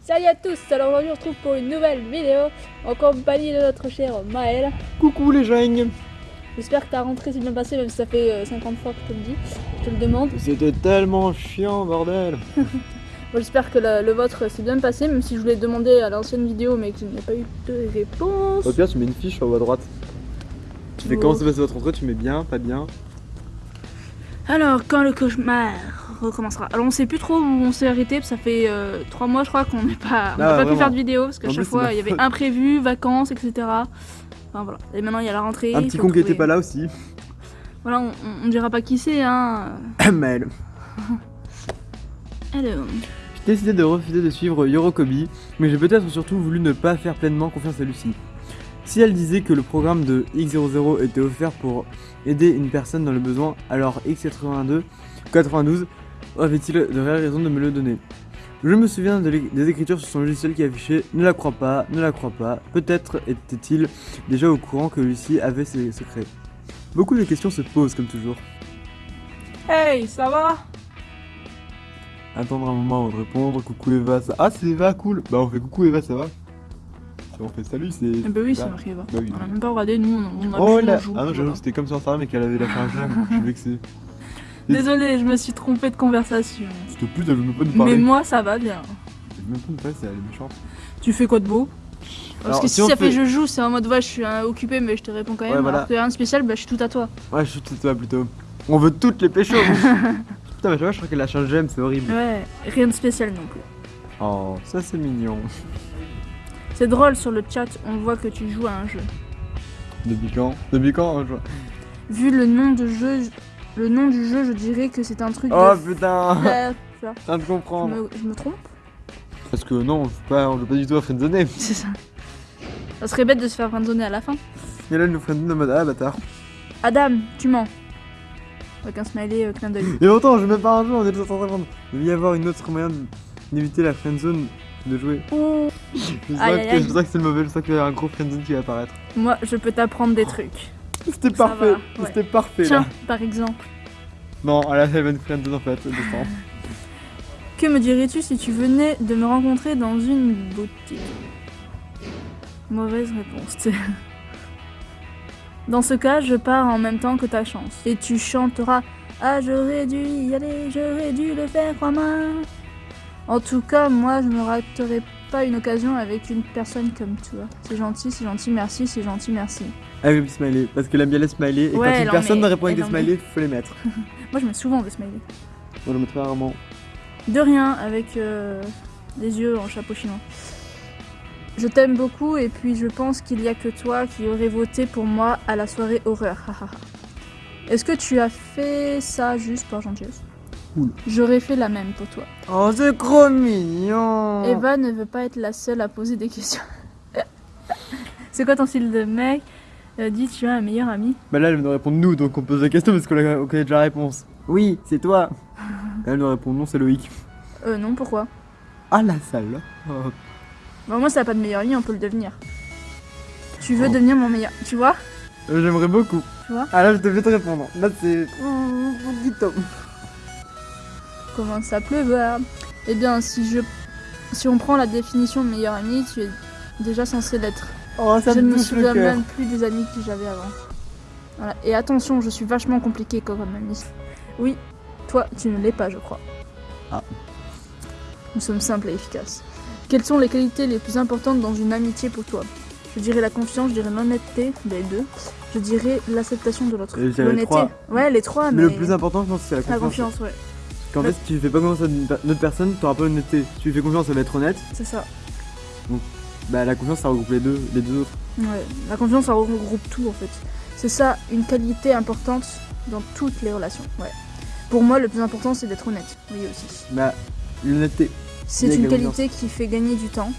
Salut à tous, alors aujourd'hui on se retrouve pour une nouvelle vidéo en compagnie de notre cher Maël. Coucou les gens J'espère que ta rentrée s'est bien passée même si ça fait euh, 50 fois que je te le dis, je te le demande. C'était tellement chiant bordel Bon, J'espère que le vôtre s'est bien passé même si je vous l'ai demandé à l'ancienne vidéo mais que je n'ai pas eu de réponse. Au pire tu mets une fiche en haut à droite. Tu fais Oh. comment s'est passé votre rentrée, tu mets bien, pas bien. Alors quand le cauchemar recommencera. Alors on sait plus trop où on s'est arrêté, parce que ça fait 3 mois je crois qu'on n'est pas, on n'a Ah, pas pu faire de vidéo parce qu'à chaque fois il y avait imprévu, vacances, etc. Enfin voilà. Et maintenant il y a la rentrée. Un petit con qui était trouver- pas là aussi. Voilà, on, on- on dira pas qui c'est hein. Maël. Alors. J'ai décidé de refuser de suivre Yorokobi, mais j'ai peut-être surtout voulu ne pas faire pleinement confiance à Lucie. Si elle disait que le programme de X00 était offert pour aider une personne dans le besoin, alors X82, 92 avait-il de réelles raisons de me le donner? Je me souviens de des écritures sur son logiciel qui affichait Ne la crois pas, ne la crois pas. Peut-être était-il déjà au courant que Lucie avait ses secrets. Beaucoup de questions se posent comme toujours. Hey, ça va? Attendre un moment avant de répondre, coucou Eva, ça... Ah c'est Eva, cool Bah on fait coucou Eva, ça va? On fait salut, c'est... Bah oui, c'est marqué va. bah oui. On a même pas regardé, nous on, a Oh là Ah non, j'avoue, c'était comme sur Instagram et qu'elle avait la fin je suis vexé. Désolé, je me suis trompée de conversation. S'il te plaît, elle veut même pas nous Mais parler. moi ça va bien. Elle veut même pas nous parler, c'est elle est méchante. Tu fais quoi de beau? Parce Alors, que si ça fait- fait je joue, c'est en mode ouais, je suis euh, occupé mais je te réponds quand même. Ouais, voilà. Alors que rien de spécial, bah je suis tout à toi. Ouais, je suis tout toi plutôt. On veut toutes les péchos Putain, mais tu vois, je crois qu'elle a changé j'aime, c'est horrible. Ouais, rien de spécial non plus. Oh, ça c'est mignon. C'est drôle sur le chat, on voit que tu joues à un jeu. Depuis quand? Depuis quand je Vu le nom de jeu, je- le nom du jeu, je dirais que c'est un truc Oh de putain. Je viens de Je comprendre. me, je me trompe? Parce que non, on joue pas, on joue pas du tout à friendzoner. C'est ça. Ça serait bête de se faire friendzoner à la fin. Et là, elle nous friendzone en mode ah bâtard. Adam, tu mens. Avec un smiley euh, clin d'œil. Et autant, je même pas un jeu, on est tous en train de répondre. Il y avoir une autre moyen d'éviter la friendzone de jouer. Oh. Je sens Aïe, aïe, que, aïe. je sens que c'est le mauvais, je sens qu'il y a un gros friendzone qui va apparaître. Moi, je peux t'apprendre des trucs. C'était parfait, ouais. c'était parfait Tiens, là. par exemple. Non, elle a fait une friendzone en fait. Que me dirais-tu si tu venais de me rencontrer dans une boutique? Mauvaise réponse. Dans ce cas, je pars en même temps que ta chance. Et tu chanteras Ah, j'aurais dû y aller, j'aurais dû le faire, crois-moi. En tout cas, moi, je ne raterai pas une occasion avec une personne comme toi. C'est gentil, c'est gentil, merci, c'est gentil, merci. Avec le smiley, parce qu'elle aime bien les smileys, et Ouais, quand une personne met, ne répond avec des smileys, faut les mettre. Moi, je mets souvent des smileys. On le mettrait rarement. De rien, avec euh, des yeux en chapeau chinois. Je t'aime beaucoup et puis je pense qu'il y a que toi qui aurais voté pour moi à la soirée horreur. Est-ce que tu as fait ça juste par gentillesse Cool. J'aurais fait la même pour toi. Oh, c'est trop mignon Eva ne veut pas être la seule à poser des questions. C'est quoi ton style de mec? Euh, Dis, tu as un meilleur ami? Bah là, elle nous répond nous, donc on pose la question parce qu'on connaît déjà la réponse. Oui, c'est toi Elle nous répond non, c'est Loïc. Euh, non, pourquoi? Ah la salle oh. Bah, Moi, ça n'a pas de meilleur ami, on peut le devenir. Tu veux Oh. devenir mon meilleur. Tu vois Euh, J'aimerais beaucoup. Tu vois Ah là, je devais te répondre. Là, c'est. Comment ça pleuvoir Eh bien, si je, si on prend la définition de meilleur ami, tu es déjà censé l'être. Oh, ça je ne me souviens même plus des amis que j'avais avant. Voilà. Et attention, je suis vachement compliqué comme ami. Oui, toi, tu ne l'es pas, je crois. Ah. Nous sommes simples et efficaces. Quelles sont les qualités les plus importantes dans une amitié pour toi? Je dirais la confiance, je dirais l'honnêteté, les deux. Je dirais l'acceptation de l'autre. Les L'honnêteté. Ouais, les trois, mais, Mais le plus important, je pense, c'est la la confiance. confiance, ouais. Qu'en fait, si tu fais pas confiance à une autre personne, t'auras pas l'honnêteté. Si tu lui fais confiance, elle va être honnête. C'est ça. Bah, la confiance, ça regroupe les deux, les deux autres. Ouais, la confiance, ça regroupe tout en fait. C'est ça, une qualité importante dans toutes les relations. Ouais. Pour moi, le plus important, c'est d'être honnête. Oui, aussi. Bah, l'honnêteté. C'est une qualité qui fait gagner du temps.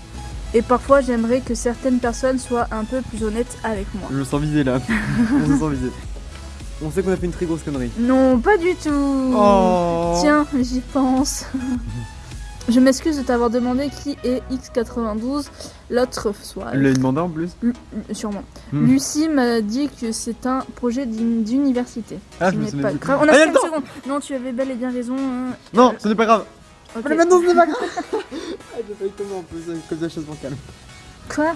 Et parfois, j'aimerais que certaines personnes soient un peu plus honnêtes avec moi. Je me sens visé là. on se sent visé. On sait qu'on a fait une très grosse connerie. Non, pas du tout. Oh Tiens, j'y pense. Je m'excuse de t'avoir demandé qui est X92 l'autre soir. L'a demandé en plus. Lu- Lu- Sûrement. Hmm. Lucie m'a dit que c'est un projet d'uni- d'université. Ah, je me pas grave. On a Ah, 5 attends secondes. Non, tu avais bel et bien raison. hein. Non, ce n'est pas grave. Ok. Mais maintenant, ce n'est pas grave. ah, j'ai failli tomber en plus, comme ça, chose calme. Quoi?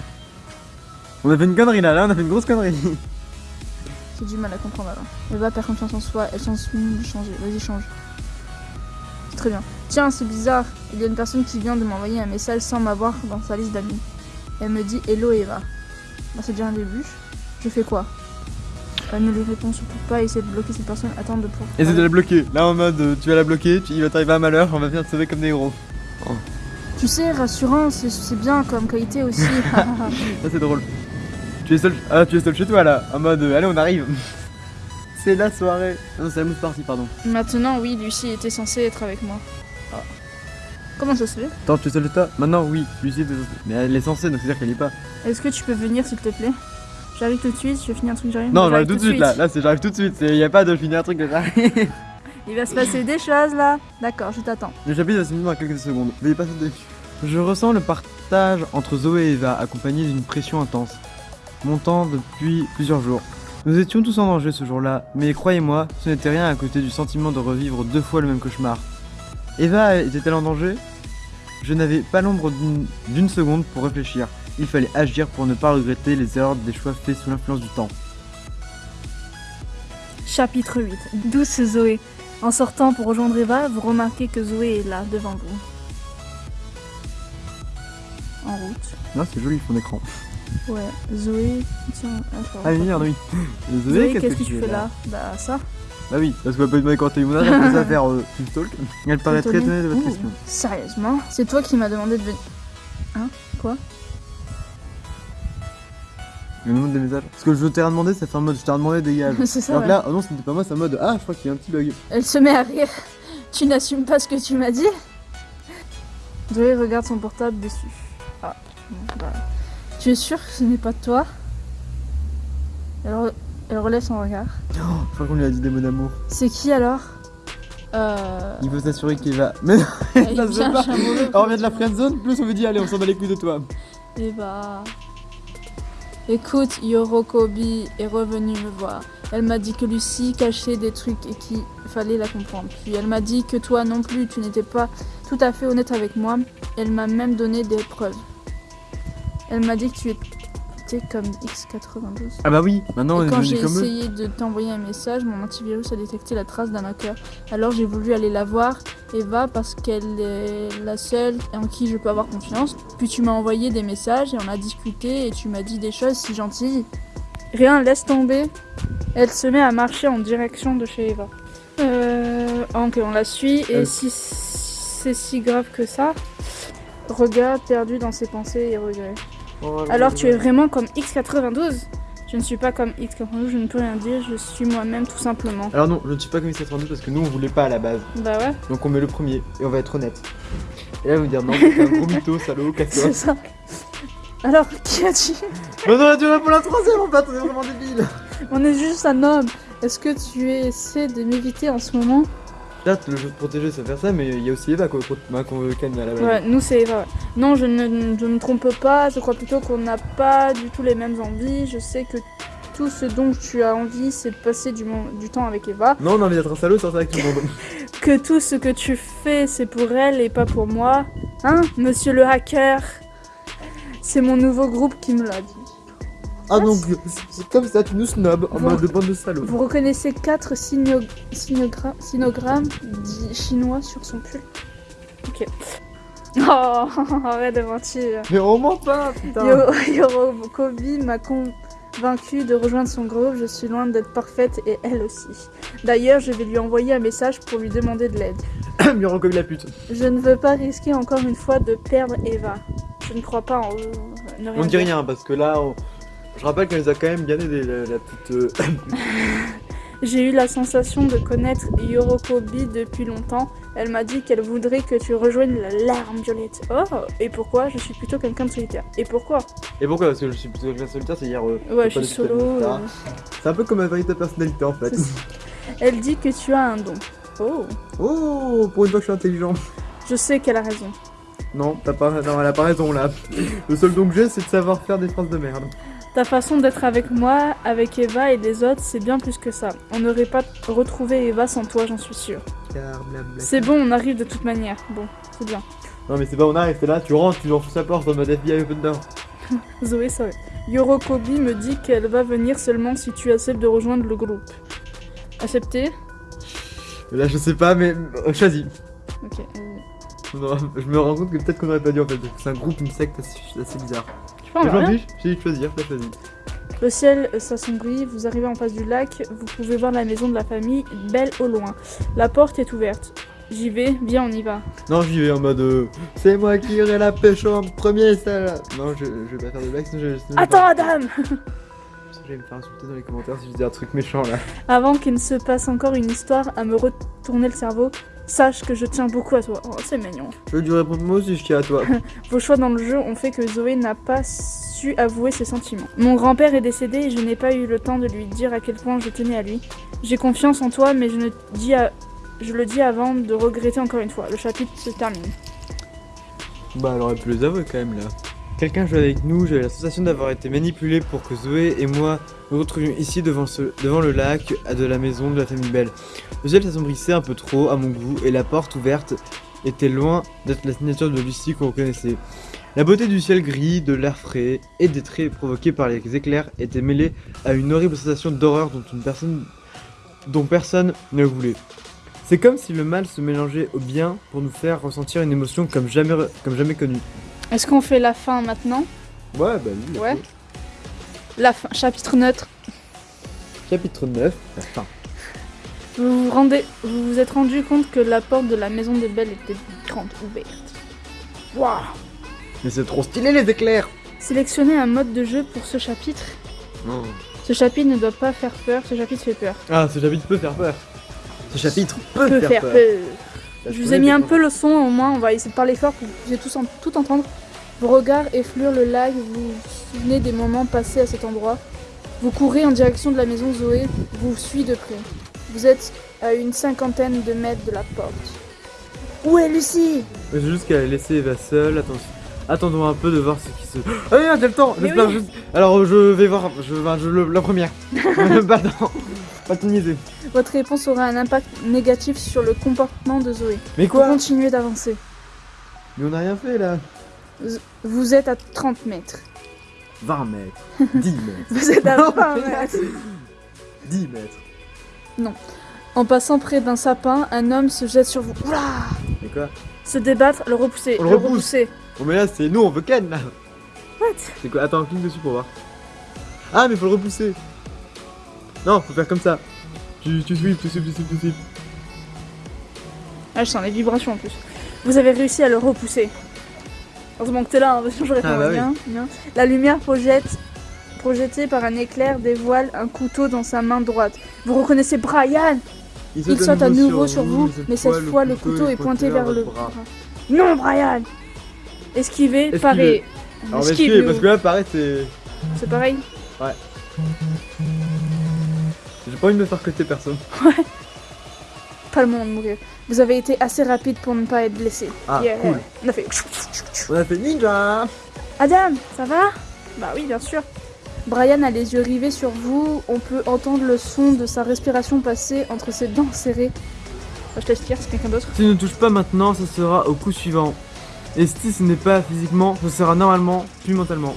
On a fait une connerie là, là, on a fait une grosse connerie. J'ai du mal à comprendre alors. Eva perd confiance en soi, elle de changer. Vas-y, change. C'est très bien. Tiens, c'est bizarre. Il y a une personne qui vient de m'envoyer un message sans m'avoir dans sa liste d'amis. Elle me dit Hello Eva. Bah, c'est déjà un début. Je fais quoi? Ne lui réponds surtout pas, essaie de bloquer cette personne. Attends de pour. Essaye de la bloquer. Là, en mode, euh, tu vas la bloquer, tu, il va t'arriver un malheur, on va venir te sauver comme des héros. Tu sais, rassurant, c'est- bien comme qualité aussi. Ça, c'est drôle. Tu es seul. Ah, tu es seul chez toi là. En mode, euh, allez, on arrive. c'est la soirée. Non, c'est la mousse party, pardon. Maintenant, oui, Lucie était censée être avec moi. Ah. Comment ça se fait? Attends, tu es seul chez toi? Maintenant, oui, Lucie est censée. Mais elle est censée, donc c'est-à-dire qu'elle est pas. Est-ce que tu peux venir, s'il te plaît? J'arrive tout de suite, je vais finir un truc, j'arrive. Non, J'arrive j'arrive tout de suite là. Là, c'est j'arrive tout de suite. Il y a pas de finir un truc ça. Il va se passer des choses là. D'accord, je t'attends. Le chapitre va se finir dans quelques secondes. Veuillez pas sauter. Je ressens le partage entre Zoé et Eva, accompagné d'une pression intense, montant depuis plusieurs jours. Nous étions tous en danger ce jour-là, mais croyez-moi, ce n'était rien à côté du sentiment de revivre deux fois le même cauchemar. Eva était-elle en danger? Je n'avais pas l'ombre d'une- d'une seconde pour réfléchir. Il fallait agir pour ne pas regretter les erreurs des choix faits sous l'influence du temps. Chapitre 8. Douce Zoé. En sortant pour rejoindre Eva, vous remarquez que Zoé est là, devant vous. En route. Non, c'est joli fond d'écran. Ouais, Zoé. Tiens, attends. Ah oui, oui. Zoé, Zoé, qu'est-ce que tu fais là Bah, ça. Bah oui, parce qu'on va pas demander quand t'as eu mon âge, après ça faire euh, une stalk. Elle paraît très Étonnée. de votre question. Sérieusement C'est toi qui m'as demandé de venir. Hein Quoi? Me demande des messages. Parce que je t'ai rien demandé, ça fait en mode je t'ai rien demandé, dégage. C'est ça, Alors ouais. que là, oh non, c'était pas moi, c'est en mode ah, je crois qu'il y a un petit bug. Elle se met à rire. Tu n'assumes pas ce que tu m'as dit Zoé regarde son portable déçu. Ah, bah. Tu es sûr que ce n'est pas toi? Elle, re- elle relève son regard. Je crois qu'on lui a dit des mots d'amour. C'est qui alors? Euh. Il faut s'assurer qu'il va. Mais non, il ça se vient fait pas. un on revient de la friendzone, plus on me dit allez, on s'en bat les couilles de toi. Et bah. Écoute, Yorokobi est revenue me voir. Elle m'a dit que Lucie cachait des trucs et qu'il fallait la comprendre. Puis elle m'a dit que toi non plus, tu n'étais pas tout à fait honnête avec moi. Elle m'a même donné des preuves. Elle m'a dit que tu comme X92. Ah bah oui, maintenant on Et est quand j'ai eux. essayé de t'envoyer un message, mon antivirus a détecté la trace d'un hacker. Alors j'ai voulu aller la voir, Eva, parce qu'elle est la seule en qui je peux avoir confiance. Puis tu m'as envoyé des messages et on a discuté et tu m'as dit des choses si gentilles. Rien, laisse tomber. Elle se met à marcher en direction de chez Eva. Euh, ok, on la suit. Et Euh. si c'est si grave que ça, regard perdu dans ses pensées et regrets. Alors tu es vraiment comme X92 Je ne suis pas comme X92, je ne peux rien dire, je suis moi-même tout simplement. Alors non, je ne suis pas comme X92 parce que nous on voulait pas à la base. Bah ouais, Donc on met le premier et on va être honnête. Et là vous dire non, c'est un gros mytho, salaud, casse-toi. c'est ça. Alors, qui a dit? Mais non, tu pour la troisième en fait, on est vraiment débile. On est juste un homme. Est-ce que tu essaies de m'éviter en ce moment? Là, le jeu de protéger, ça fait ça, mais il y a aussi Eva qu'on calmer à la base. Ouais, nous c'est Eva. ouais. Non, je ne je me trompe pas, je crois plutôt qu'on n'a pas du tout les mêmes envies. Je sais que tout ce dont tu as envie, c'est de passer du, du temps avec Eva. Non, on a envie d'être un salaud, sortir avec tout le monde. que tout ce que tu fais, c'est pour elle et pas pour moi. Hein, monsieur le hacker? C'est mon nouveau groupe qui me l'a dit. Ah donc, c'est comme ça, tu nous snobs en mode de bande de salauds. Vous reconnaissez quatre signo- signogra- sinogrammes dits chinois sur son pull Ok. Oh, arrête de mentir. Mais on ment pas, putain. Yo- Yorokobi m'a convaincu de rejoindre son groupe. Je suis loin d'être parfaite et elle aussi. D'ailleurs, je vais lui envoyer un message pour lui demander de l'aide. Miron comme la pute. Je ne veux pas risquer encore une fois de perdre Eva. Je ne crois pas en eux. Ne On ne dit rien parce que là, on- je rappelle qu'elle nous a quand même bien aidé, la, la petite. euh, J'ai eu la sensation de connaître Yorokobi depuis longtemps. Elle m'a dit qu'elle voudrait que tu rejoignes la larme violette. Oh, et pourquoi? Je suis plutôt quelqu'un de solitaire. Et pourquoi? Et pourquoi? Parce que je suis plutôt quelqu'un de solitaire, c'est-à-dire. euh, Ouais, je suis solo. euh. C'est un peu comme ma véritable personnalité en fait. Elle dit que tu as un don. Oh. Oh, pour une fois que je suis intelligent. Je sais qu'elle a raison. Non, t'as pas, non, elle a pas raison là. Le seul don que j'ai, c'est de savoir faire des phrases de merde. Ta façon d'être avec moi, avec Eva et les autres, c'est bien plus que ça. On n'aurait pas retrouvé Eva sans toi, j'en suis sûre. C'est bon, on arrive de toute manière. Bon, c'est bien. Non mais c'est pas on arrive, c'est là, tu rentres, tu sous sa porte en mode FBI open door. Zoé, ça Yorokobi me dit qu'elle va venir seulement si tu acceptes de rejoindre le groupe. Accepter Là je sais pas mais euh, choisis. Ok. Non, je me rends compte que peut-être qu'on aurait pas dû en fait. C'est un groupe, une secte assez, assez bizarre. Pas, j'ai dit de choisir, t'as choisi. Le ciel s'assombrit, vous arrivez en face du lac, vous pouvez voir la maison de la famille, belle au loin. La porte est ouverte. J'y vais, viens on y va. Non j'y vais en mode euh, c'est moi qui irai la pêche en premier ça. Non je, je vais pas faire de blague sinon je, Attends Adam Je vais me faire insulter dans les commentaires si je dis un truc méchant là. Avant qu'il ne se passe encore une histoire à me retourner le cerveau, sache que je tiens beaucoup à toi. Oh, c'est mignon. Je lui réponds moi aussi je tiens à toi. Vos choix dans le jeu ont fait que Zoé n'a pas su avouer ses sentiments. Mon grand-père est décédé et je n'ai pas eu le temps de lui dire à quel point je tenais à lui. J'ai confiance en toi mais je, ne dis à... je le dis avant de regretter encore une fois. Le chapitre se termine. Bah elle aurait pu les avouer quand même là. Quelqu'un jouait avec nous, j'avais la sensation d'avoir été manipulé pour que Zoé et moi nous retrouvions ici devant, le lac de la maison de la famille Belle. Le ciel s'assombrissait un peu trop à mon goût et la porte ouverte était loin d'être la signature de Lucie qu'on reconnaissait. La beauté du ciel gris, de l'air frais et des traits provoqués par les éclairs étaient mêlés à une horrible sensation d'horreur dont, personne, ne voulait. C'est comme si le mal se mélangeait au bien pour nous faire ressentir une émotion comme jamais connue. Est-ce qu'on fait la fin maintenant Ouais, bah oui. Ouais. La fin, chapitre neutre. Chapitre 9, la fin. Vous vous, rendez, vous vous êtes rendu compte que la porte de la maison de Belle était grande ouverte. Waouh Mais c'est trop stylé les éclairs Sélectionnez un mode de jeu pour ce chapitre. Ce chapitre ne doit pas faire peur, ce chapitre fait peur. Ah, ce chapitre peut faire peur. Ce chapitre peut, faire, peur. Je vous ai mis un peu le son, au moins on va essayer de parler fort pour que vous puissiez tous tout entendre. Vos regards effleurent le lac, vous vous souvenez des moments passés à cet endroit? Vous courez en direction de la maison Zoé, vous suit de près. Vous êtes à une cinquantaine de mètres de la porte. Où est Lucie? C'est juste qu'elle a laissé Eva seule. Attendons un peu de voir ce qui se. Ah oui, j'ai le temps juste... Alors je vais voir je... je... la première. Pardon. Pas ton idée. Votre réponse aura un impact négatif sur le comportement de Zoé. Mais quoi? Continuez d'avancer. Mais on n'a rien fait là. Vous êtes à 30 mètres. 20 mètres. 10 mètres. Vous êtes à 20 mètres. 10 mètres. Non. En passant près d'un sapin, un homme se jette sur vous. Oula Mais quoi? Se débattre, le repousser. le, repousser. Bon, mais là, c'est nous, on veut Ken là. What? C'est quoi? Attends, clique dessus pour voir. Ah, mais faut le repousser. Non, faut faire comme ça. Tu, tu sweep, tu sweep, tu sweep, tu sweep. Ah, je sens les vibrations en plus. Vous avez réussi à le repousser. Heureusement que t'es là, hein, sinon j'aurais ah, bah bien, La lumière projette, projetée par un éclair dévoile un couteau dans sa main droite. Vous reconnaissez Brian Il saute, à nouveau, sur, vous, mais cette fois, le couteau est pointé vers le bras. Non, Brian Esquivez. Alors, esquiver, parce que là, pareil, c'est. C'est pareil Ouais. J'ai pas envie de me faire côté personne. Ouais. Pas le moment de mourir. Vous avez été assez rapide pour ne pas être blessé. Ah, cool. On a fait... On a fait ninja Adam, ça va? Bah oui, bien sûr. Brian a les yeux rivés sur vous. On peut entendre le son de sa respiration passer entre ses dents serrées. Bah, je te laisse c'est quelqu'un d'autre. Si ne touche pas maintenant, ça sera au coup suivant. Et si ce n'est pas physiquement, ce sera normalement, puis mentalement.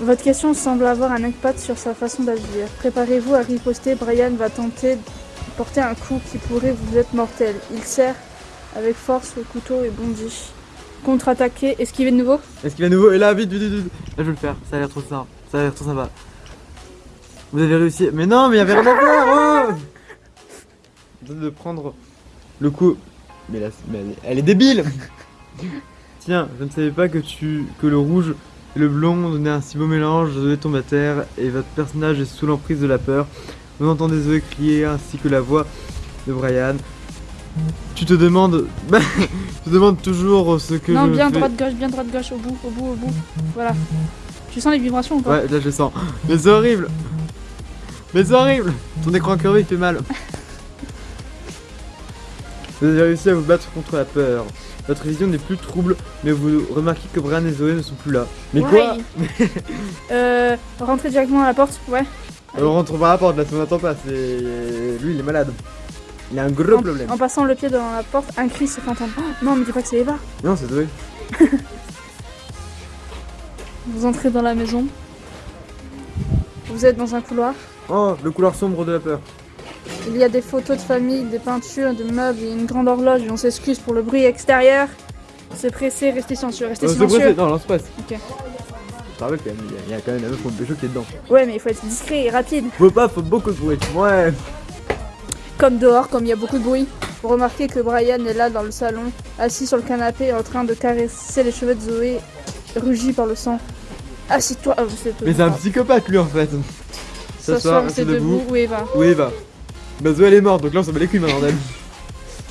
Votre question semble avoir un impact sur sa façon d'agir. Préparez-vous à riposter, Brian va tenter porter un coup qui pourrait vous être mortel. Il serre avec force le couteau et bondit. Contre-attaquer, esquiver de nouveau Esquiver de nouveau, et là, vite, vite, vite, Là, je vais le faire, ça a l'air trop ça. Ça a l'air trop sympa. Vous avez réussi. Mais non, mais il y avait rien à faire oh De prendre le coup. Mais là, elle est débile Tiens, je ne savais pas que tu que le rouge et le blond donnaient un si beau mélange. Zoé tombe à terre et votre personnage est sous l'emprise de la peur. Vous entendez Zoé crier ainsi que la voix de Brian. Tu te demandes. tu te demandes toujours ce que. Non, bien droite-gauche, bien droite-gauche, au bout, au bout, au bout. Voilà. Tu sens les vibrations ou pas Ouais, là je sens. Mais c'est horrible Mais c'est horrible Ton écran curvé il fait mal. Vous avez réussi à vous battre contre la peur. Votre vision n'est plus trouble, mais vous remarquez que Brian et Zoé ne sont plus là. Mais quoi? Euh, rentrer directement à la porte, ouais. On rentre par la porte, là, on n'attend pas. C'est... Lui, il est malade. Il a un gros En, problème. en passant le pied dans la porte, un cri se fait entendre. Oh, non, mais dis pas que c'est Eva. Non, c'est Zoé. Vous entrez dans la maison. Vous êtes dans un couloir. Oh, le couloir sombre de la peur. Il y a des photos de famille, des peintures, des meubles et une grande horloge. Et on s'excuse pour le bruit extérieur. C'est pressé, restez silencieux, restez silencieux. Non, lance passe. Ok. Je te rappelle quand même, il y a- il y a quand même la meuf me pécho qui est dedans. Ouais, mais il faut être discret et rapide. Faut pas, faut beaucoup de bruit. Ouais. Comme dehors, comme il y a beaucoup de bruit. Vous remarquez que Brian est là dans le salon, assis sur le canapé en train de caresser les cheveux de Zoé, rugi par le sang. Assis-toi. Ah, Mais c'est un psychopathe lui en fait. S'asseoir, rester debout. debout. Où Eva Où Eva Bah Zoé elle est morte, donc là on s'en bat les couilles maintenant d'elle.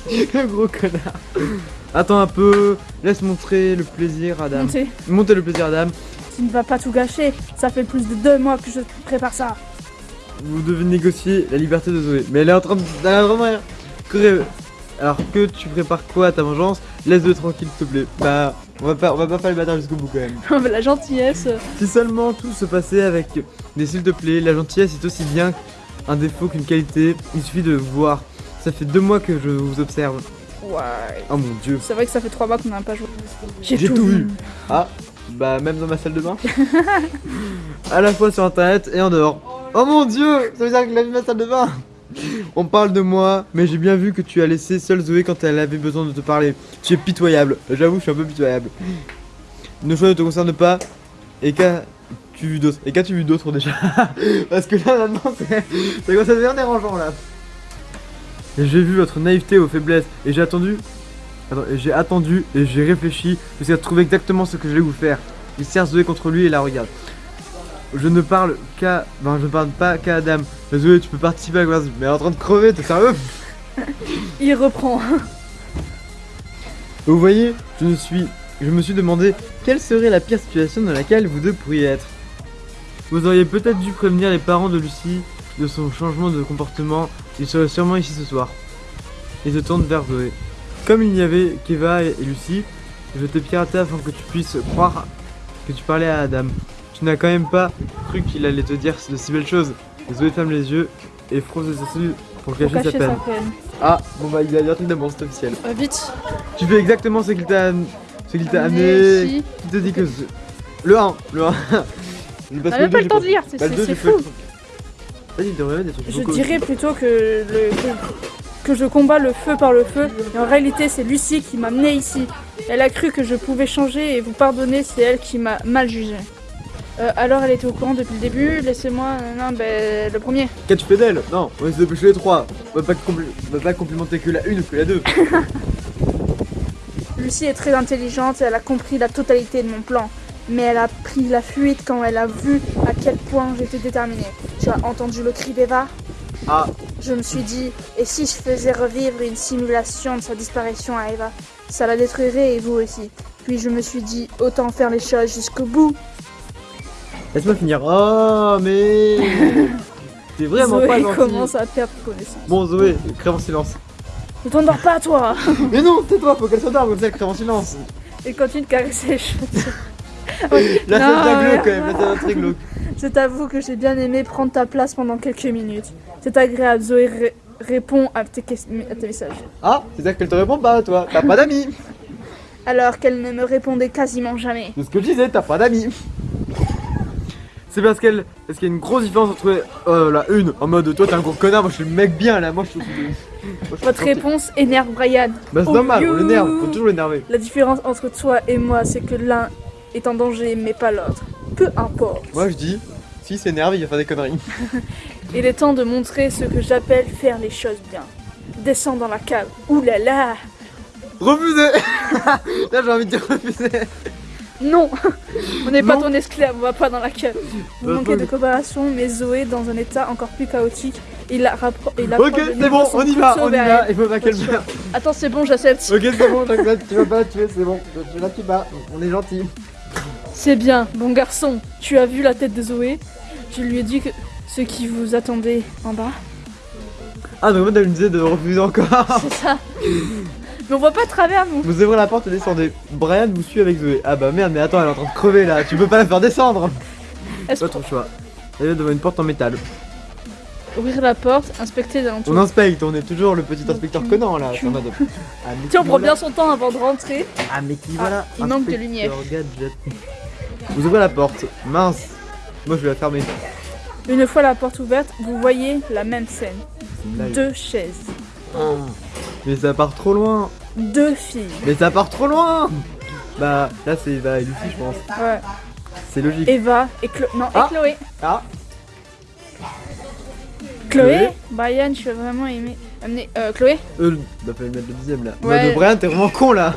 Le gros connard. Attends un peu, laisse montrer le plaisir à Dame. Montez. Montez le plaisir à Dame. Tu ne vas pas tout gâcher. Ça fait plus de deux mois que je prépare ça. Vous devez négocier la liberté de Zoé. Mais elle est en train de. Elle est en train de Alors que tu prépares quoi à ta vengeance? Laisse-le tranquille s'il te plaît. Bah, on va pas, on va pas faire le bâtard jusqu'au bout quand même. Oh, mais la gentillesse. Si seulement tout se passait avec des s'il te plaît, la gentillesse est aussi bien un défaut qu'une qualité. Il suffit de voir. Ça fait deux mois que je vous observe. Ouais. Oh mon dieu. C'est vrai que ça fait trois mois qu'on n'a pas joué. J'ai tout vu. Ah, bah même dans ma salle de bain. à la fois sur internet et en dehors. Oh mon dieu, ça veut dire qu'il a vu ma salle de bain. On parle de moi, mais j'ai bien vu que tu as laissé seule Zoé quand elle avait besoin de te parler. Tu es pitoyable, j'avoue, je suis un peu pitoyable. Nos choix ne te concernent pas. Et qu'as-tu vu d'autre Et qu'as-tu vu d'autre déjà? Parce que là maintenant c'est. Ça commence à devenir dérangeant là. J'ai vu votre naïveté aux faiblesses et j'ai attendu. J'ai attendu et j'ai réfléchi jusqu'à trouver exactement ce que j'allais vous faire. Il serre Zoé contre lui et la regarde. Je ne parle qu'à. Ben, je ne parle pas qu'à Adam. Zoé, tu peux participer à conversation. Mais elle est en train de crever, t'es sérieux? Il reprend. Vous voyez, je ne suis. Je me suis demandé quelle serait la pire situation dans laquelle vous deux pourriez être. Vous auriez peut-être dû prévenir les parents de Lucie de son changement de comportement. Ils seraient sûrement ici ce soir. Il se tourne vers Zoé. Comme il n'y avait qu'Eva et Lucie, je t'ai piraté afin que tu puisses croire que tu parlais à Adam. Tu n'as quand même pas cru qu'il allait te dire de si belles choses. Zoé ferme les yeux et fronce ses sourcils pour cacher, cacher sa sa peine. Ah, bon bah il a truc d'amour, c'est officiel. Euh, vite. Tu fais exactement ce qu'il t'a ce qu'il t'a Amené ici. Qui te dit que ce- le 1, le 1. Parce On n'a pas le temps de lire, c'est Bah, fou. Vas-y, il des trucs. Je dirais plutôt que, le, que, je combats le feu par le feu. Et en réalité, c'est Lucie qui m'a amené ici. Elle a cru que je pouvais changer et vous pardonner, c'est elle qui m'a mal jugé. Euh, alors elle était au courant depuis le début, laissez-moi... euh, Non, ben le premier. Qu'as-tu fait d'elle Non, on va se dépêcher les trois. On va pas, on va pas complimenter que la une ou que la deux. Lucie est très intelligente et elle a compris la totalité de mon plan. Mais elle a pris la fuite quand elle a vu à quel point j'étais déterminée. Tu as entendu le cri d'Eva? Ah, Je me suis dit, et si je faisais revivre une simulation de sa disparition à Eva Ça la détruirait et vous aussi. Puis je me suis dit, autant faire les choses jusqu'au bout. laisse-moi finir. Oh, mais. T'es vraiment Zoé pas gentil. commence à perdre connaissance. Bon, Zoé, crève en silence. Ne t'endors pas, toi mais non, c'est toi, faut qu'elle s'endorme comme ça, crève en silence. Et continue de caresser les cheveux. Là, Non, c'est un glauque quand même, là, ça va très glauque. Je t'avoue que j'ai bien aimé prendre ta place pendant quelques minutes. C'est agréable, Zoé ré- répond à tes, ques- à tes messages. Ah, c'est-à-dire qu'elle te répond pas, toi. T'as pas d'amis. Alors qu'elle ne me répondait quasiment jamais. C'est ce que je disais, t'as pas d'amis. C'est parce qu'elle. Parce qu'il y a une grosse différence entre euh, la une en mode toi t'es un gros connard, moi je suis le mec bien là, moi je suis. moi, je suis Votre réponse énerve Brian. Bah c'est Oh, normal, on l'énerve, faut toujours l'énerver. La différence entre toi et moi, c'est que l'un est en danger, mais pas l'autre. Peu importe. Moi je dis, s'il s'énerve, il va faire des conneries. Il est temps de montrer ce que j'appelle faire les choses bien. Descends dans la cave. Ouh là là Refusez Là j'ai envie de dire refuser. Non On n'est pas ton esclave, on va pas dans la cave. Vous Bah, manquez de coopération, mais Zoé, dans un état encore plus chaotique, il a rappro- il Ok, c'est bon, on y va, on y va, il faut pas. Attends, c'est bon, j'accepte. Ok, c'est bon, j'accepte, tu vas pas la tuer, c'est bon. Tu la tues pas, on est gentil. C'est bien, bon garçon. Tu as vu la tête de Zoé? Je lui ai dit que ce qui vous attendait en bas. Ah, donc elle me disait de refuser encore. C'est ça. Mais on voit pas à travers nous. Vous ouvrez la porte et descendez. Brian vous suit avec Zoé. Ah bah merde, mais attends, elle est en train de crever là. Tu peux pas la faire descendre. Est-ce Pas ton choix. Elle est devant une porte en métal. Ouvrir la porte, inspecter les alentours. On inspecte, on est toujours le petit inspecteur Conan là. c'est Ah, Tiens, on prend bien son temps avant de rentrer. Ah, mais qui Ah, voilà il manque de lumière. Gadget. Vous ouvrez la porte. Mince. Moi je vais la fermer. Une fois la porte ouverte, vous voyez la même scène. Deux chaises, Oh. Mais ça part trop loin. deux filles. Mais ça part trop loin. Bah là c'est Eva et Lucie je pense. Ouais. C'est logique. Eva et Chloé. Non, Ah. et Chloé. Ah. Chloé, Chloé. Brian, je vais vraiment aimer. Amener. Euh, Chloé Euh, bah fallait mettre le dixième là. Ouais. Ouais. Brian t'es vraiment con là.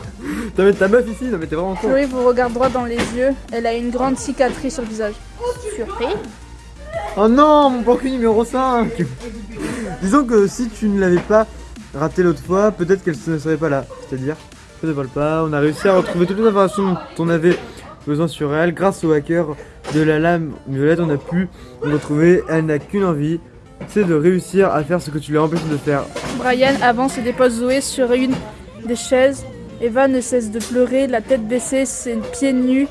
T'as mis ta meuf ici, non mais t'es vraiment con. Chloé vous regarde droit dans les yeux. Elle a une grande cicatrice sur le visage. Surpris Oh non, mon plancu numéro 5 Disons que si tu ne l'avais pas raté l'autre fois, peut-être qu'elle ne serait pas là. C'est-à-dire, je ne vole pas, on a réussi à retrouver toutes les informations dont on avait besoin sur elle. Grâce au hacker de la lame violette, on a pu retrouver. Elle n'a qu'une envie, c'est de réussir à faire ce que tu lui as empêché de faire. Brian avance et dépose Zoé sur une des chaises. Eva ne cesse de pleurer, la tête baissée, ses pieds nus,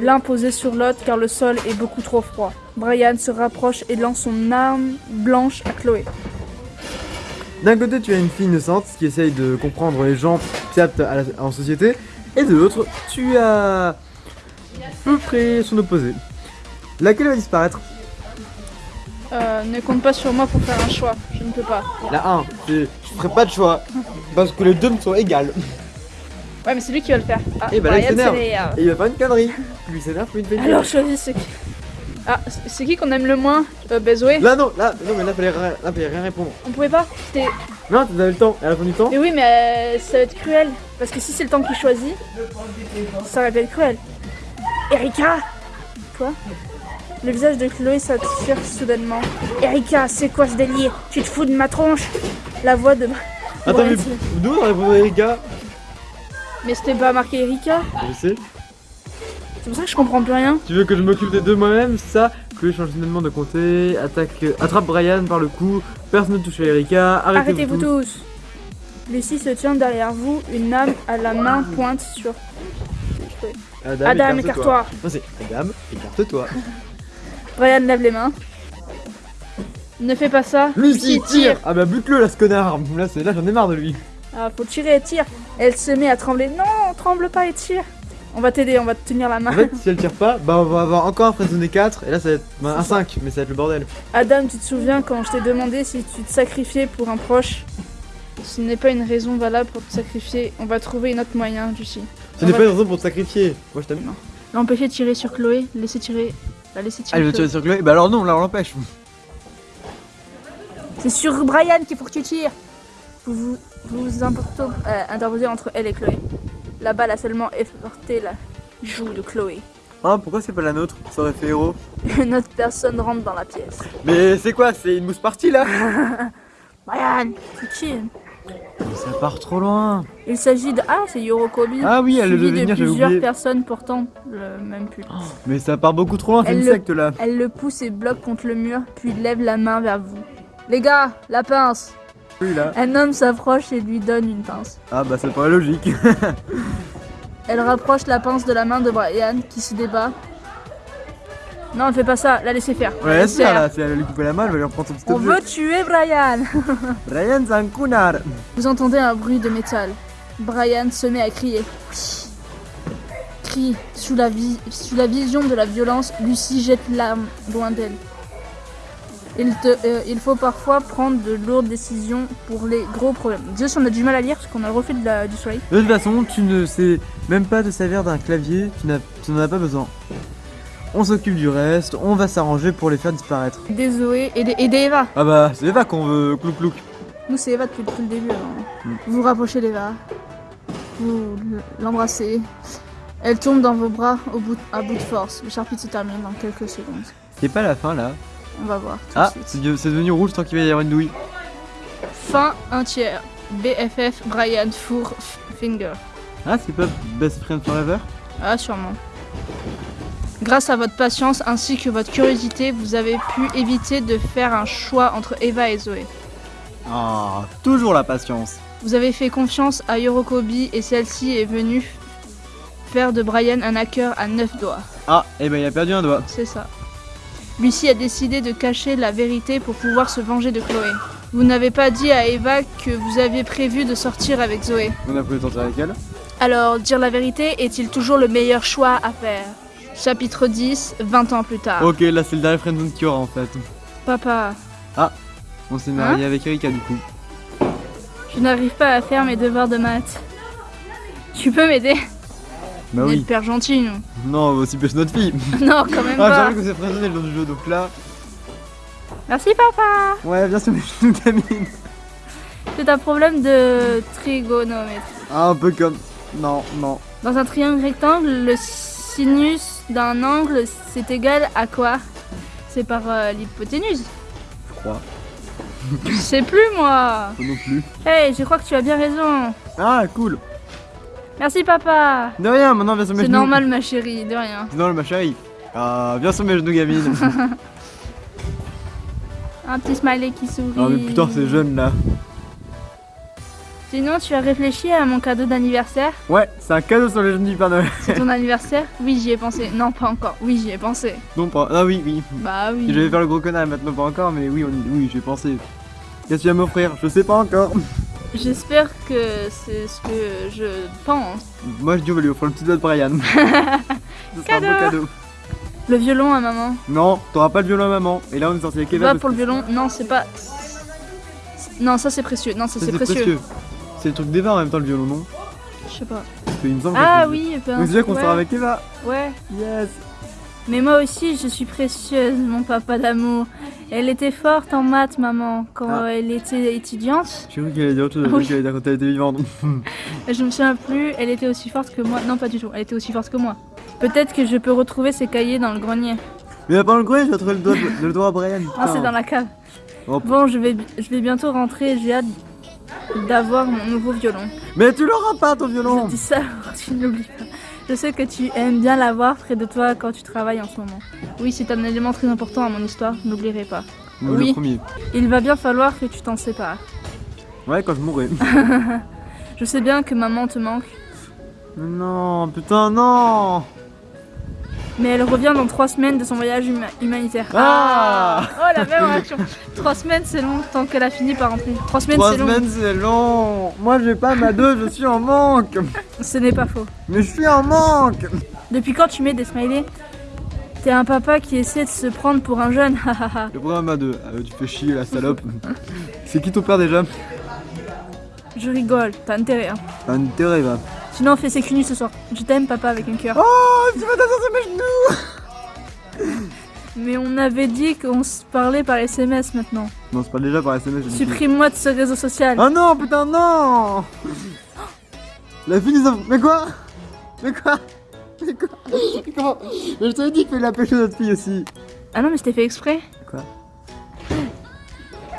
l'un posé sur l'autre car le sol est beaucoup trop froid. Brian se rapproche et lance son arme blanche à Chloé. D'un côté, tu as une fille innocente qui essaye de comprendre les gens qui aptes à la- en société, et de l'autre, tu as peu près son opposé. Laquelle va disparaître? Euh, ne compte pas sur moi pour faire un choix, je ne peux pas. La 1, c'est je ferai pas de choix parce que les deux me sont égales. Ouais, mais c'est lui qui va le faire. Ah, Eh ben là, il s'énerve. Et il va faire une connerie. Lui s'énerve pour une fête. Alors choisis qui. Ah, c'est- qui qu'on aime le moins euh, bah, Là non, là non mais là fallait rien, là, fallait rien répondre. On pouvait pas C'était- Non, tu avais le temps. Et à la fin du temps, Mais oui, mais euh, ça va être cruel. Parce que si c'est le temps qu'il choisit, ça va être cruel. Erika Quoi Le visage de Chloé s'attire soudainement. Erika, c'est quoi ce délire? Tu te fous de ma tronche? La voix de. attends mais d'où on a répondu Erika? Mais c'était pas marqué Erika? Je sais. C'est pour ça que je comprends plus rien. Tu veux que je m'occupe des deux moi-même, c'est ça Chloé change finalement de comté, attaque, euh, attrape Brian par le cou, personne ne touche à Erika, arrêtez-vous Arrêtez-vous tous. tous. Lucie se tient derrière vous, une âme à la main pointe sur. Adam, Adam, écarte-toi. écarte-toi. Adam, écarte-toi. Brian lève les mains. Ne fais pas ça. Lucie, tire Ah bah bute-le là ce connard Là, j'en ai marre de lui. Ah, faut tirer et tire. Elle se met à trembler. Non, tremble pas et tire. On va t'aider, on va te tenir la main. En fait, si elle tire pas, bah on va avoir encore un Friendzone 4, et là ça va être bah, un 5, mais ça va être le bordel. Adam, tu te souviens quand je t'ai demandé si tu te sacrifiais pour un proche? Ce n'est pas une raison valable pour te sacrifier. On va trouver un autre moyen, Lucie. Ce n'est pas une raison pour te sacrifier. Moi je t'aime. L'empêcher de tirer sur Chloé, laisser tirer. La laisser tirer. Il veut tirer sur Chloé Bah alors non, là on l'empêche. C'est sur Brian qu'il faut que tu tires. Vous vous, vous, importez- euh, interposez entre elle et Chloé. La balle a seulement effleuré la joue de Chloé. Ah, pourquoi c'est pas la nôtre? Ça aurait fait héros. Une autre personne rentre dans la pièce. Mais c'est quoi? C'est une mousse partie là? Brian, c'est qui Ça part trop loin. Il s'agit de. Ah, c'est Yorokobi. Ah oui, elle devait de venir, j'avais plusieurs oublié. personnes portant le même pull. Mais ça part beaucoup trop loin, c'est Elle une le- secte là. Elle le pousse et bloque contre le mur, puis lève la main vers vous. Les gars, la pince Oui là. Un homme s'approche et lui donne une pince. Ah bah ça paraît logique. Elle rapproche la pince de la main de Brian qui se débat. Non, ne fais pas ça, la laissez faire. Ouais, Laisse c'est faire. là, si elle lui couper la main, elle va lui reprendre son petit On veut tuer Brian Brian, c'est un connard. Vous entendez un bruit de métal. Brian se met à crier. Crie. Sous la, sous la vision de la violence, Lucie jette l'arme loin d'elle. Il, te, euh, il faut parfois prendre de lourdes décisions pour les gros problèmes. Dieu, si on a du mal à lire parce qu'on a le reflet de la- du soleil. De toute façon, tu ne sais même pas te servir d'un clavier, tu n'as- tu n'en as pas besoin. On s'occupe du reste, on va s'arranger pour les faire disparaître. Des Zoé et des, et des Eva. Ah bah, c'est Eva qu'on veut clouk. Nous, c'est Eva depuis, depuis le début. alors. Mm. Vous vous rapprochez d'Eva. Vous l'embrassez. Elle tombe dans vos bras au bout, à bout de force. Le chapitre se termine dans quelques secondes. C'est pas la fin là. On va voir. Tout Ah, c'est de- c'est devenu rouge tant qu'il va y avoir une douille. Fin un tiers. BFF Brian Four Finger. Ah, c'est pas Best Friend Forever? Ah, sûrement. Grâce à votre patience ainsi que votre curiosité, vous avez pu éviter de faire un choix entre Eva et Zoé. Ah, toujours la patience. Vous avez fait confiance à Yorokobi et celle-ci est venue faire de Brian un hacker à 9 doigts. Ah, et ben il a perdu un doigt. C'est ça. Lucie a décidé de cacher la vérité pour pouvoir se venger de Chloé. Vous n'avez pas dit à Eva que vous aviez prévu de sortir avec Zoé. On a prévu de sortir avec elle. Alors, dire la vérité est-il toujours le meilleur choix à faire? Chapitre 10, 20 ans plus tard. Ok, là c'est le dernier friendzone qu'il y aura en fait. Papa, On s'est marié avec Erika du coup. je n'arrive pas à faire mes devoirs de maths. Tu peux m'aider Bah On est oui. hyper gentil, nous. Non, aussi pêcher notre fille. non, quand même Ah, pas. j'avoue que c'est friendzone le jour du jeu, donc là. Merci, papa. Ouais, bien sûr, mais je nous. C'est un problème de trigonométrie. Ah, un peu comme. Non, non. Dans un triangle rectangle, le sinus d'un angle, c'est égal à quoi? C'est par euh, l'hypoténuse. Je crois. Je sais plus, moi. Moi non plus. Hey, je crois que tu as bien raison. Ah, cool. Merci, papa. De rien, maintenant viens sur mes C'est genoux. normal, ma chérie, de rien. C'est normal, ma chérie. Ah, viens sur mes genoux, gamine. Un petit smiley qui sourit. ah, mais putain, c'est jeune là. Sinon, tu as réfléchi à mon cadeau d'anniversaire Ouais, c'est un cadeau sur les genoux du Père Noël. C'est ton anniversaire Oui, j'y ai pensé. Non, pas encore. Oui, j'y ai pensé. Non, pas. Ah, oui, oui. Bah oui. Je vais faire le gros connard maintenant, pas encore, mais oui, on... oui j'ai pensé. Qu'est-ce que tu vas m'offrir? Je sais pas encore. J'espère que c'est ce que je pense. Moi, je dis, on va lui offrir le petit doigt de Brian. Ce sera un Cadeau. beau cadeau. Le violon à maman. Non, t'auras pas le violon à maman. Et là, on est sorti avec Eva. Va parce pour le violon. Non, c'est pas. Non, ça c'est précieux. Non, ça ça, c'est précieux. C'est le truc d'Eva en même temps, le violon, non Je sais pas. Qu'il me semble Ah que- oui, ben, déjà qu'on ouais, sort avec Eva. Ouais. Yes. Mais moi aussi, je suis précieuse, mon papa d'amour. Elle était forte en maths, maman, quand Ah. elle était étudiante. J'ai cru qu'elle allait dire autre chose. Qu'elle quand elle était vivante. Je me souviens plus, elle était aussi forte que moi. Non, pas du tout, elle était aussi forte que moi. Peut-être que je peux retrouver ses cahiers dans le grenier. Mais pendant le grenier, je vais trouver le doigt, de- le doigt à Brian. Ah, putain. c'est dans la cave. Oh. Bon, je vais, je vais bientôt rentrer, j'ai hâte d'avoir mon nouveau violon. Mais tu l'auras pas, ton Je violon. dis ça, tu n'oublies pas. Je sais que tu aimes bien l'avoir près de toi quand tu travailles en ce moment. Oui, c'est un élément très important à mon histoire, je n'oublierai pas. Ou Oui. Il va bien falloir que tu t'en sépares. Ouais, quand je mourrai. Je sais bien que maman te manque, Mais non, putain, non. Mais elle revient dans trois semaines de son voyage huma- humanitaire. Ah Oh la même réaction Trois semaines c'est long tant qu'elle a fini par rentrer. Trois semaines Trois c'est long. semaines, c'est long. Moi, j'ai pas ma deux, je suis en manque. Ce n'est pas faux. Mais je suis en manque. Depuis quand tu mets des smileys? T'es un papa qui essaie de se prendre pour un jeune. Le programme à deux. Ah, tu fais chier, la salope. c'est qui ton père déjà? Je rigole, t'as intérêt. Hein. T'as intérêt, va. Sinon on fait ses cunis ce soir. Je t'aime papa avec un cœur. Oh, tu vas t'asseoir sur mes genoux. Mais on avait dit qu'on se parlait par SMS maintenant. Non, c'est pas déjà par SMS. Supprime-moi de ce réseau social. Oh non, putain, non La fille, ils ont... Mais quoi? Mais quoi? Mais quoi? Mais Comment? Mais je t'avais dit qu'il fallait la pêcher notre fille aussi. Ah non mais c'était fait exprès. Quoi?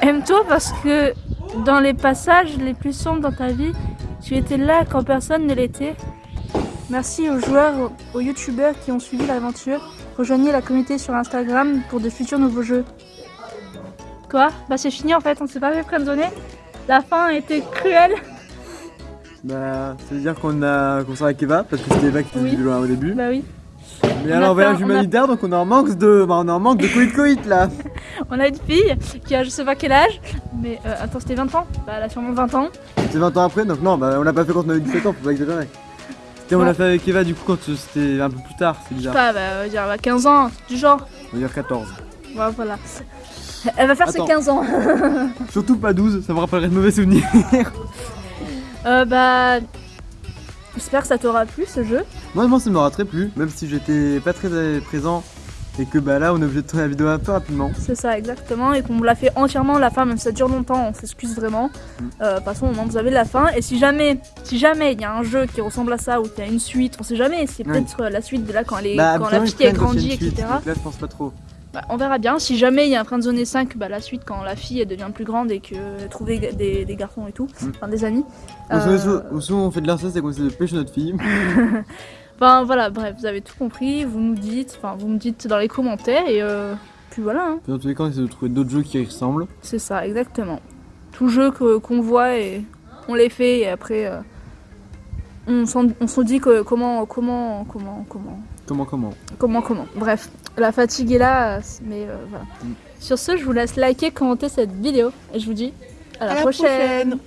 Aime-toi parce que dans les passages les plus sombres dans ta vie, tu étais là quand personne ne l'était. Merci aux joueurs, aux- youtubeurs qui ont suivi l'aventure. Rejoignez la communauté sur Instagram pour de futurs nouveaux jeux. Quoi? Bah c'est fini en fait, on s'est pas fait friendzoner. La fin a été cruelle. Bah, ça veut dire qu'on a avec Eva, parce que c'était Eva qui faisait Oui. du loin au début. Bah oui. Mais on alors, voyage a- humanitaire, donc on est en manque de. Bah, on est en manque de coït coït là. On a une fille qui a je sais pas quel âge, mais euh, attends c'était 20 ans Bah elle a sûrement 20 ans. C'est 20 ans après, donc non, bah, on l'a pas fait quand on avait 17 ans, faut pas exagérer. C'était, on l'a fait avec Eva du coup quand c'était un peu plus tard, c'est Je sais bizarre. pas, bah, on va dire bah, 15 ans, du genre. On va dire 14. Ouais, voilà. Elle va faire Attends. ses 15 ans. Surtout pas 12, ça me rappellerait de mauvais souvenirs. Euh, bah. J'espère que ça t'aura plu ce jeu. Moi, moi, ça m'aura très plu, même si j'étais pas très présent et que bah là, on est obligé de tourner la vidéo un peu rapidement. C'est ça, exactement. Et qu'on l'a fait entièrement la fin, même si ça dure longtemps, on s'excuse vraiment. Mm. Euh, de toute façon, au moins, vous avez la fin. Et si jamais, si jamais il y a un jeu qui ressemble à ça ou qu'il y a une suite, on sait jamais. C'est peut-être euh, la suite de là quand, elle est, bah, quand la fille a grandi, etc. donc Là, je pense pas trop. Bah, on verra bien. Si jamais il y a un Friendzone 5, bah, la suite quand la fille elle devient plus grande et qu'elle trouve des, des- des garçons et tout, Mm. enfin des amis. Ou Euh, souvent- Ou souvent, on fait de l'inceste et qu'on essaie de pêcher notre fille. Enfin voilà, bref, vous avez tout compris, vous nous dites, enfin vous me dites dans les commentaires et euh, puis voilà, hein. Puis dans tous les cas, on essaie de trouver d'autres jeux qui y ressemblent. c'est ça, exactement. tout jeu que- qu'on voit et on les fait et après euh, on s'en on se dit que comment comment comment comment Comment, comment comment comment. Bref, la fatigue est là, mais euh, voilà. Mm. Sur ce, je vous laisse liker, commenter cette vidéo et je vous dis à la, À la prochaine. prochaine.